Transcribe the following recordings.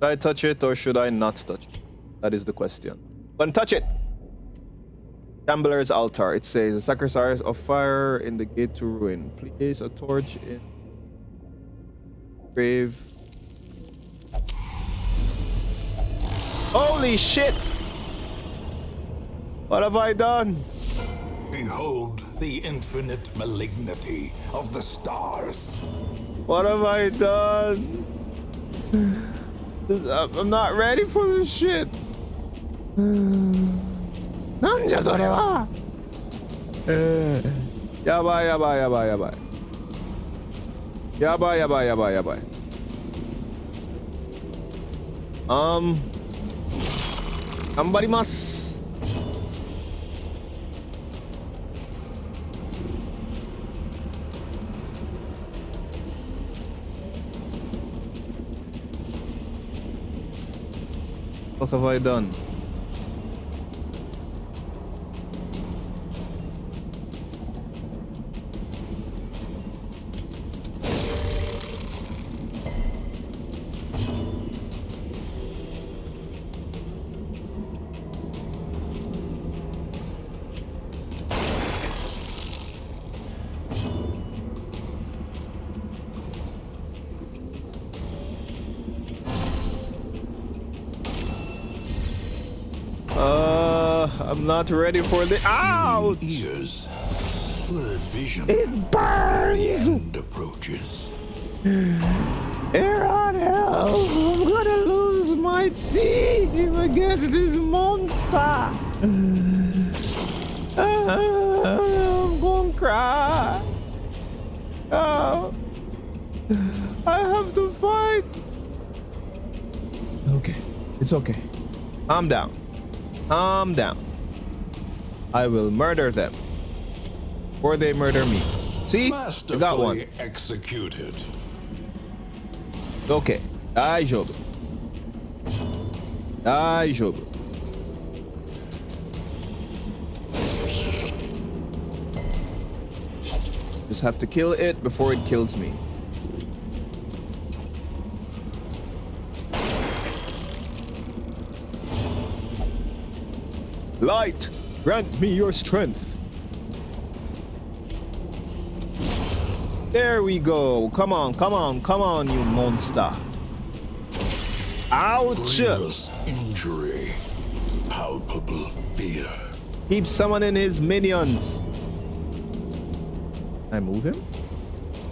Should I touch it or should I not touch it? That is the question. Gonna touch it! Gambler's altar. It says a sacrifice of fire in the gate to ruin. Place a torch in grave. Holy shit! What have I done? Behold the infinite malignity of the stars. What have I done? I'm not ready for this shit. なんじゃそれは。えー、やばいやばいやばいやばい。やばいやばいやばいやばい。Um, 頑張ります。Você vai dando. Uh, I done? not ready for the out. Ears. Blurred vision. It burns. The end approaches. Air on hell. I'm gonna lose my teeth against this monster. Uh, I'm gonna cry. Oh, i have to fight. Okay. It's okay. I'm down calm down I will murder them. Or they murder me. See? I got one. executed. Okay. Daijoubu. Daijoubu. Just have to kill it before it kills me. Light! Grant me your strength. There we go. Come on, come on, come on, you monster. Ouch! Grievous injury. Palpable fear. Keep summoning his minions. Can I move him?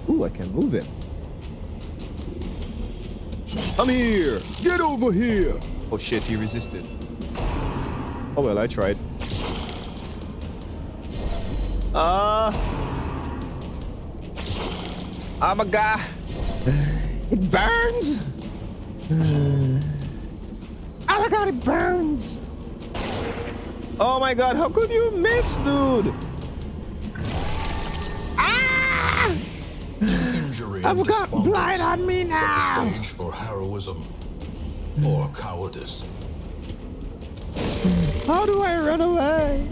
Ooh, I can move him. Come here! Get over here! Oh shit, he resisted. Oh well, I tried. Uh. Oh my god. It burns. Oh my god, it burns. Oh my god, how could you miss, dude? Ah! Injury I've got blight on me now. Set the stage for heroism or cowardice. How do I run away?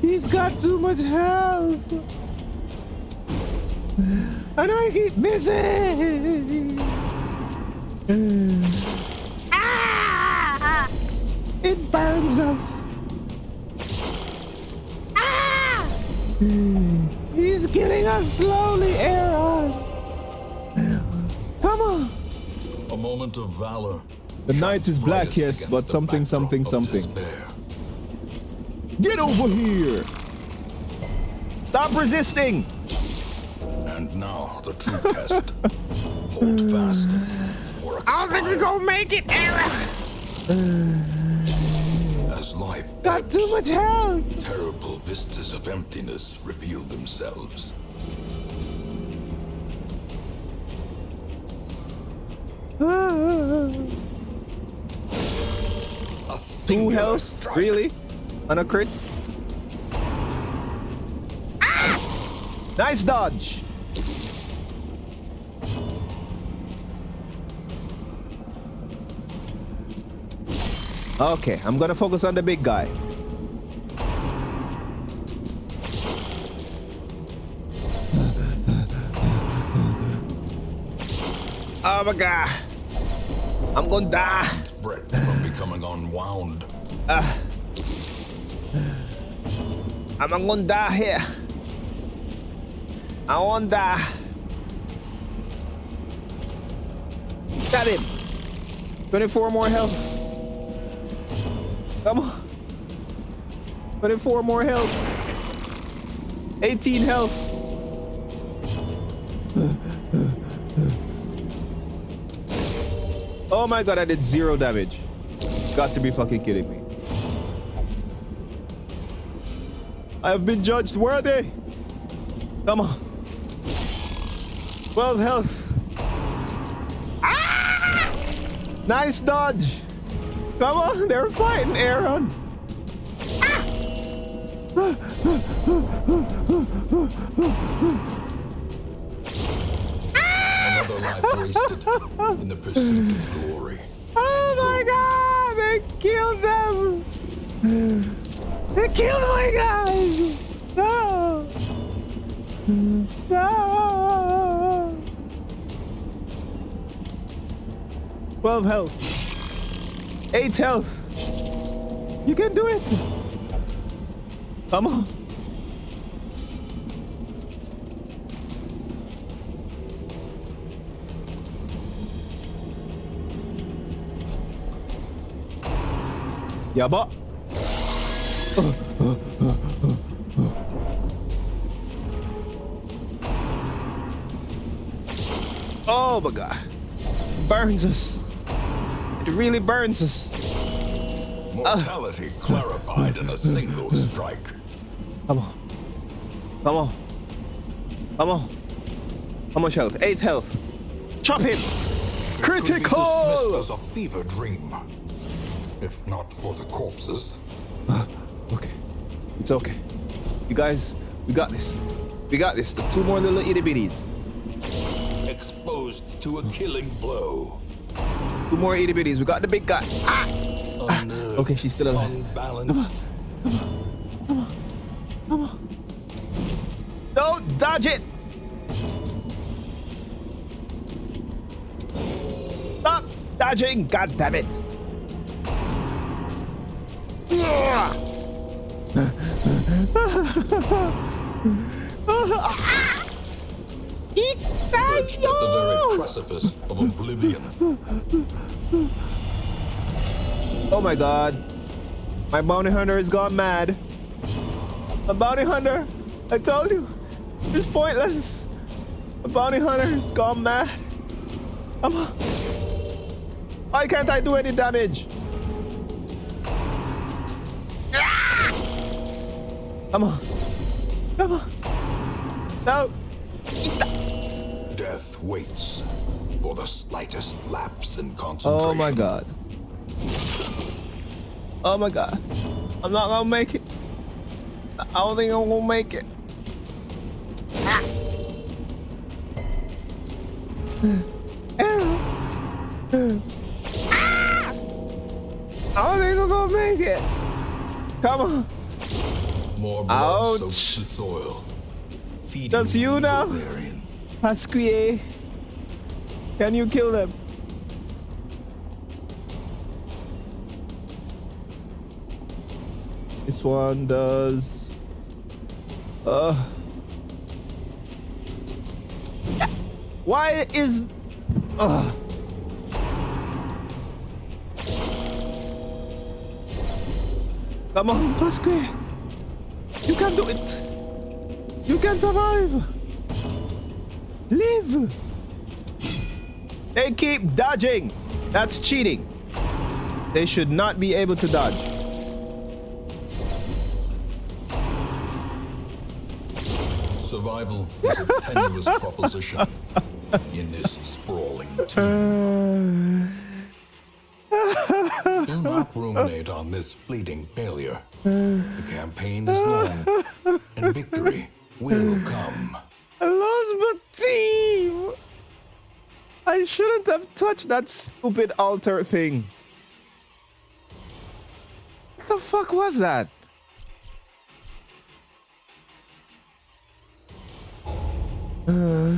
He's got too much health. And I keep missing. Ah! It burns us. Ah! He's killing us slowly, Aaron. Come on. A moment of valor. The night is black, yes, but something, something, something. Get over here! Stop resisting! And now the true test. Hold fast. Or I don't think we're gonna make it, Aaron! As life Got ebbs, too much health! Terrible vistas of emptiness reveal themselves. Two health? Really? On a crit. Ah! Nice dodge. Okay, I'm gonna focus on the big guy. Oh my god. I'm gonna die. Breath from becoming unwound. Ah. I'm gonna die here. I wanna die. Got him. 24 more health. Come on. 24 more health. 18 health. Oh my god, I did zero damage. Got to be fucking kidding me. I have been judged worthy. Come on. 12 health. Ah! Nice dodge. Come on, they're fighting Aaron. Another life wasted in the pursuit of glory. They killed them. They killed my guys. No. No. 12 health. 8 health. You can do it. Come on. Yaba. Oh my god. Burns us. It really burns us. Mortality clarified in a single strike. Come on. Come on. Come on. How much health? Eight health. Chop him. Could be dismissed Critical. as a fever dream. If not for the corpses. Okay. It's okay. You guys, we got this. We got this. There's two more little itty bitties. Exposed to a killing blow. Two more itty bitties. We got the big guy. Ah! Unnerved, Okay, she's still alive. Unbalanced. No, dodge it. Stop dodging. God damn it. Perched at the very precipice of oblivion. Oh my god. My bounty hunter has gone mad. A bounty hunter, I told you, it's pointless. A bounty hunter has gone mad. I'm Why can't I do any damage? Come on. Come on. No. Death waits for the slightest lapse in concentration. Oh my god. Oh my god. I'm not gonna make it. I don't think I'm gonna make it. Ah. Ah. I don't think I'm gonna make it. Come on. More blood Ouch. soaks the soil. Feeding That's you now? therein. Pasquier. Can you kill them? This one does. Uh. Why is. Uh. Come on, Pasquier. You can do it. You can survive. Live! They keep dodging. That's cheating. They should not be able to dodge. Survival is a tenuous proposition in this sprawling tomb. Do not ruminate on this fleeting failure. The campaign is long, and victory will come. I lost my team. I shouldn't have touched that stupid altar thing. What the fuck was that? Uh!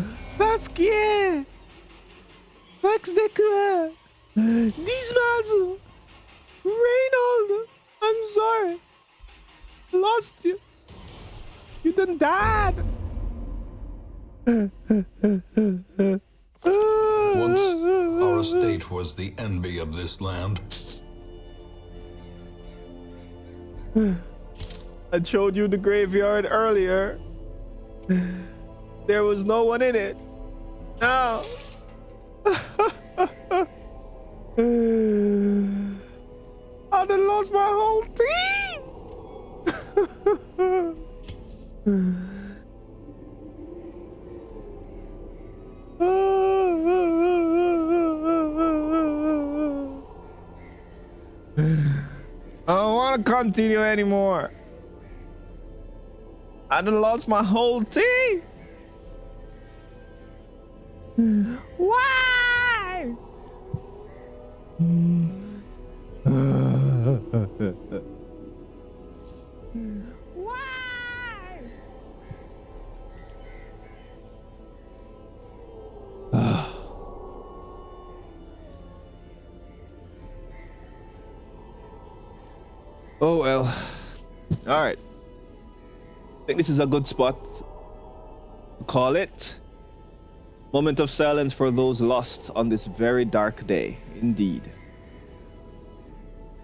Max de quoi? Reynold! I'm sorry. Lost you. You done died. Once, our estate was the envy of this land. I showed you the graveyard earlier. There was no one in it. Now. Continue anymore. I done lost my whole team. Why? Oh well. All right. I think this is a good spot call it. Moment of silence for those lost on this very dark day. Indeed.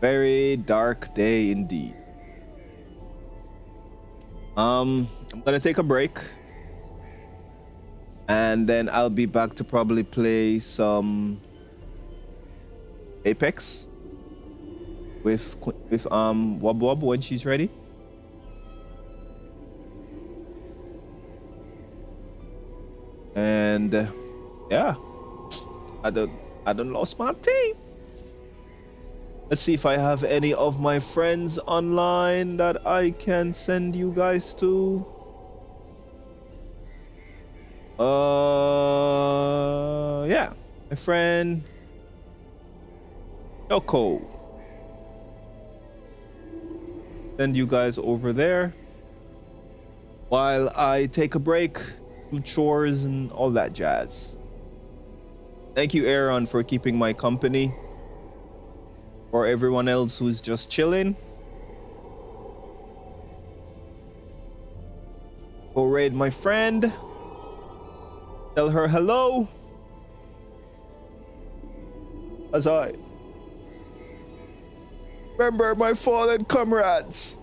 Very dark day indeed. Um, I'm gonna take a break. And then I'll be back to probably play some Apex with with um Wob Wob when she's ready. And uh, yeah, I don't I don't lost my team. Let's see if I have any of my friends online that I can send you guys to. Uh, yeah, my friend Yoko. Send you guys over there while I take a break from chores and all that jazz. Thank you, Aaron, for keeping my company. For everyone else who's just chilling. Go raid my friend. Tell her hello. As I remember my fallen comrades.